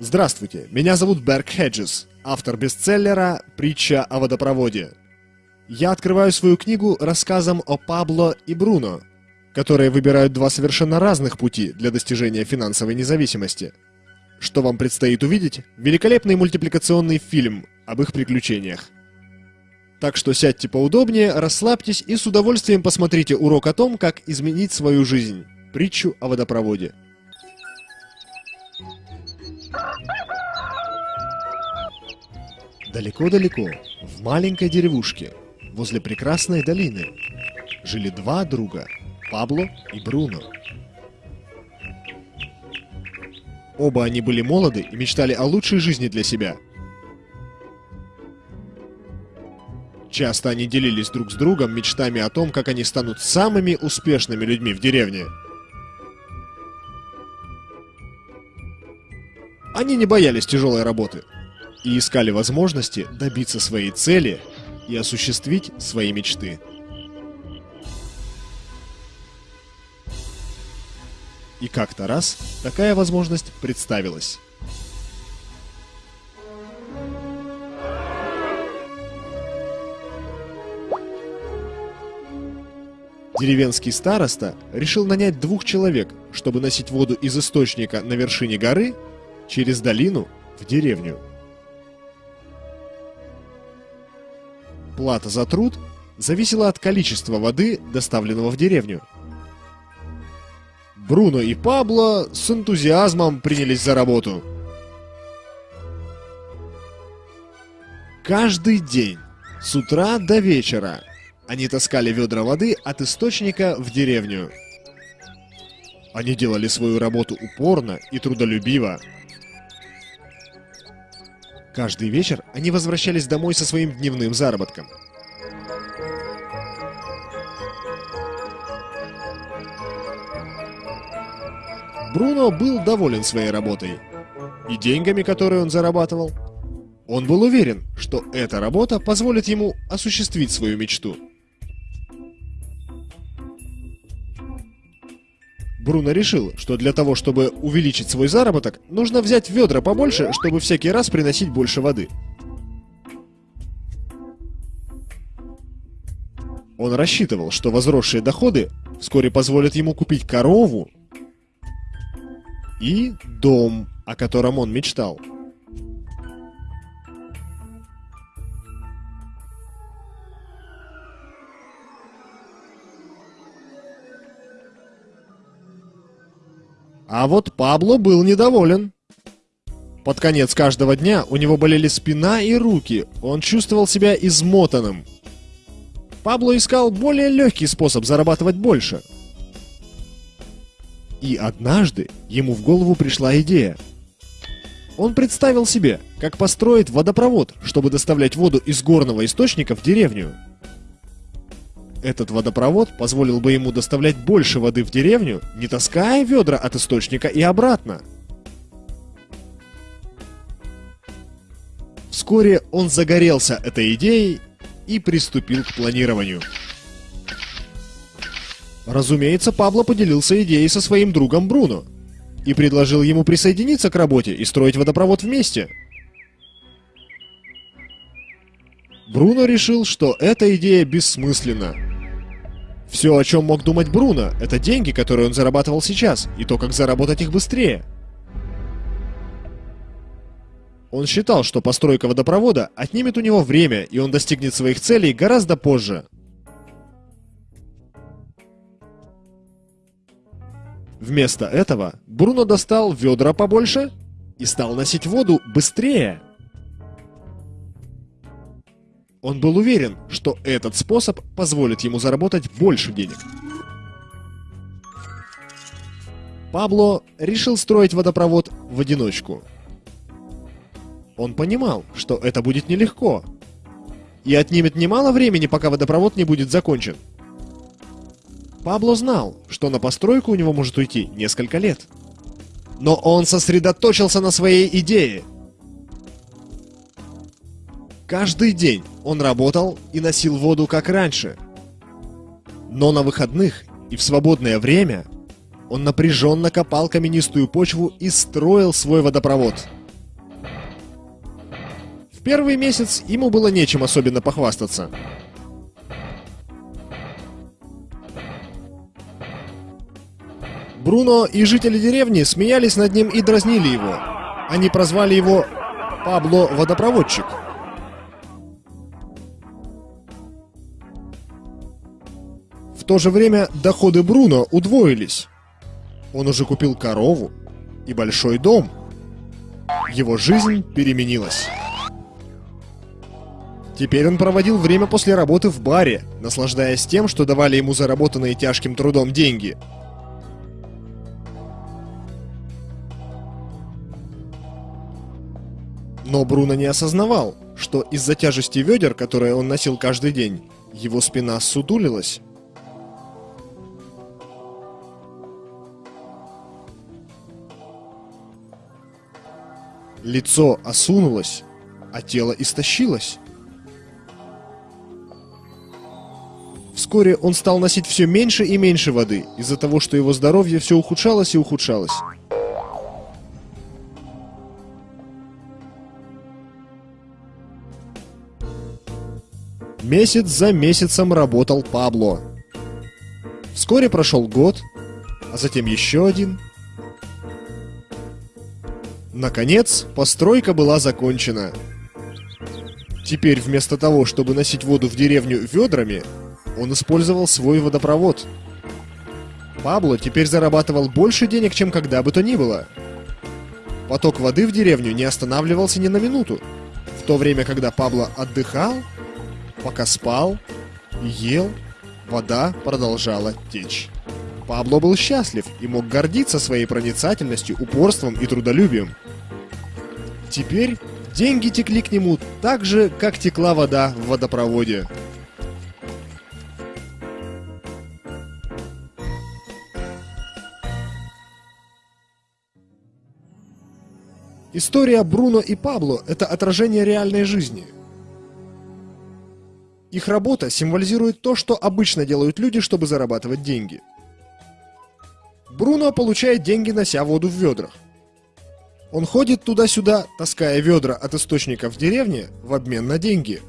Здравствуйте, меня зовут Берг Хеджес, автор бестселлера «Притча о водопроводе». Я открываю свою книгу рассказом о Пабло и Бруно, которые выбирают два совершенно разных пути для достижения финансовой независимости. Что вам предстоит увидеть? Великолепный мультипликационный фильм об их приключениях. Так что сядьте поудобнее, расслабьтесь и с удовольствием посмотрите урок о том, как изменить свою жизнь. Притчу о водопроводе. Далеко-далеко, в маленькой деревушке, возле прекрасной долины, жили два друга – Пабло и Бруно. Оба они были молоды и мечтали о лучшей жизни для себя. Часто они делились друг с другом мечтами о том, как они станут самыми успешными людьми в деревне. Они не боялись тяжелой работы – и искали возможности добиться своей цели и осуществить свои мечты. И как-то раз такая возможность представилась. Деревенский староста решил нанять двух человек, чтобы носить воду из источника на вершине горы через долину в деревню. Плата за труд зависела от количества воды, доставленного в деревню. Бруно и Пабло с энтузиазмом принялись за работу. Каждый день, с утра до вечера, они таскали ведра воды от источника в деревню. Они делали свою работу упорно и трудолюбиво. Каждый вечер они возвращались домой со своим дневным заработком. Бруно был доволен своей работой и деньгами, которые он зарабатывал. Он был уверен, что эта работа позволит ему осуществить свою мечту – Бруно решил, что для того, чтобы увеличить свой заработок, нужно взять ведра побольше, чтобы всякий раз приносить больше воды. Он рассчитывал, что возросшие доходы вскоре позволят ему купить корову и дом, о котором он мечтал. А вот Пабло был недоволен. Под конец каждого дня у него болели спина и руки, он чувствовал себя измотанным. Пабло искал более легкий способ зарабатывать больше. И однажды ему в голову пришла идея. Он представил себе, как построить водопровод, чтобы доставлять воду из горного источника в деревню. Этот водопровод позволил бы ему доставлять больше воды в деревню, не таская ведра от источника и обратно. Вскоре он загорелся этой идеей и приступил к планированию. Разумеется, Пабло поделился идеей со своим другом Бруно и предложил ему присоединиться к работе и строить водопровод вместе. Бруно решил, что эта идея бессмысленна, все, о чем мог думать Бруно, это деньги, которые он зарабатывал сейчас, и то, как заработать их быстрее. Он считал, что постройка водопровода отнимет у него время, и он достигнет своих целей гораздо позже. Вместо этого Бруно достал ведра побольше и стал носить воду быстрее. Он был уверен, что этот способ позволит ему заработать больше денег. Пабло решил строить водопровод в одиночку. Он понимал, что это будет нелегко. И отнимет немало времени, пока водопровод не будет закончен. Пабло знал, что на постройку у него может уйти несколько лет. Но он сосредоточился на своей идее – Каждый день он работал и носил воду как раньше. Но на выходных и в свободное время он напряженно копал каменистую почву и строил свой водопровод. первый месяц ему было нечем особенно похвастаться. Бруно и жители деревни смеялись над ним и дразнили его. Они прозвали его Пабло Водопроводчик. То же время доходы Бруно удвоились. Он уже купил корову и большой дом. Его жизнь переменилась. Теперь он проводил время после работы в баре, наслаждаясь тем, что давали ему заработанные тяжким трудом деньги – Но Бруно не осознавал, что из-за тяжести ведер, которые он носил каждый день, его спина сутулилась. Лицо осунулось, а тело истощилось. Вскоре он стал носить все меньше и меньше воды, из-за того, что его здоровье все ухудшалось и ухудшалось. Месяц за месяцем работал Пабло. Вскоре прошел год, а затем еще один. Наконец, постройка была закончена. Теперь вместо того, чтобы носить воду в деревню ведрами, он использовал свой водопровод. Пабло теперь зарабатывал больше денег, чем когда бы то ни было. Поток воды в деревню не останавливался ни на минуту. В то время, когда Пабло отдыхал, Пока спал ел, вода продолжала течь. Пабло был счастлив и мог гордиться своей проницательностью, упорством и трудолюбием. Теперь деньги текли к нему так же, как текла вода в водопроводе. История Бруно и Пабло – это отражение реальной жизни – их работа символизирует то, что обычно делают люди, чтобы зарабатывать деньги. Бруно получает деньги, нося воду в ведрах. Он ходит туда-сюда, таская ведра от источника в деревне в обмен на деньги.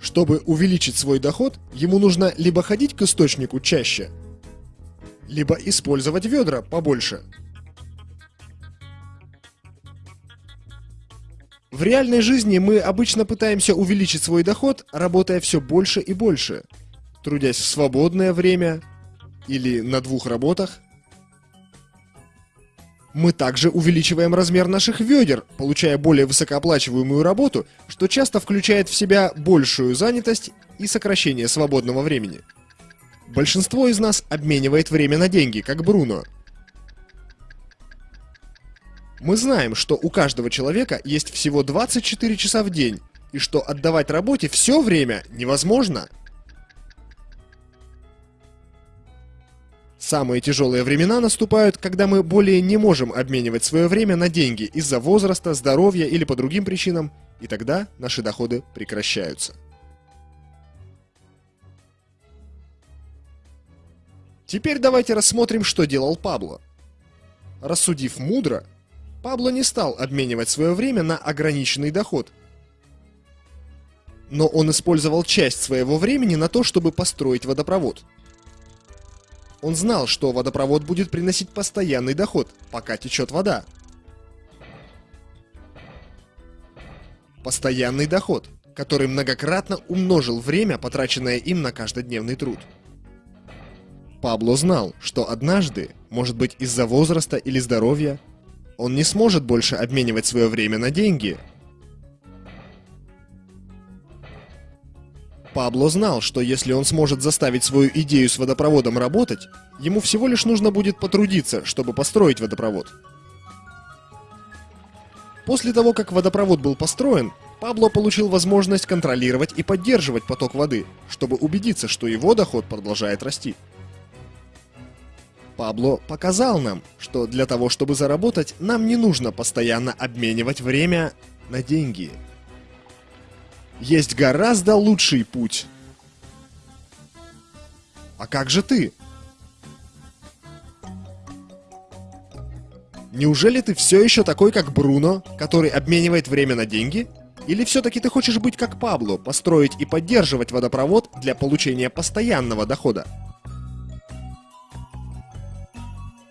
Чтобы увеличить свой доход, ему нужно либо ходить к источнику чаще, либо использовать ведра побольше – В реальной жизни мы обычно пытаемся увеличить свой доход, работая все больше и больше, трудясь в свободное время или на двух работах. Мы также увеличиваем размер наших ведер, получая более высокооплачиваемую работу, что часто включает в себя большую занятость и сокращение свободного времени. Большинство из нас обменивает время на деньги, как Бруно – мы знаем, что у каждого человека есть всего 24 часа в день, и что отдавать работе все время невозможно. Самые тяжелые времена наступают, когда мы более не можем обменивать свое время на деньги из-за возраста, здоровья или по другим причинам, и тогда наши доходы прекращаются. Теперь давайте рассмотрим, что делал Пабло. Рассудив мудро, Пабло не стал обменивать свое время на ограниченный доход. Но он использовал часть своего времени на то, чтобы построить водопровод. Он знал, что водопровод будет приносить постоянный доход, пока течет вода. Постоянный доход, который многократно умножил время, потраченное им на каждодневный труд. Пабло знал, что однажды, может быть из-за возраста или здоровья, он не сможет больше обменивать свое время на деньги. Пабло знал, что если он сможет заставить свою идею с водопроводом работать, ему всего лишь нужно будет потрудиться, чтобы построить водопровод. После того, как водопровод был построен, Пабло получил возможность контролировать и поддерживать поток воды, чтобы убедиться, что его доход продолжает расти. Пабло показал нам, что для того, чтобы заработать, нам не нужно постоянно обменивать время на деньги. Есть гораздо лучший путь. А как же ты? Неужели ты все еще такой, как Бруно, который обменивает время на деньги? Или все-таки ты хочешь быть как Пабло, построить и поддерживать водопровод для получения постоянного дохода?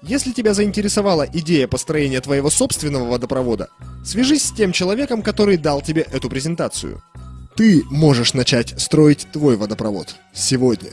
Если тебя заинтересовала идея построения твоего собственного водопровода, свяжись с тем человеком, который дал тебе эту презентацию. Ты можешь начать строить твой водопровод сегодня.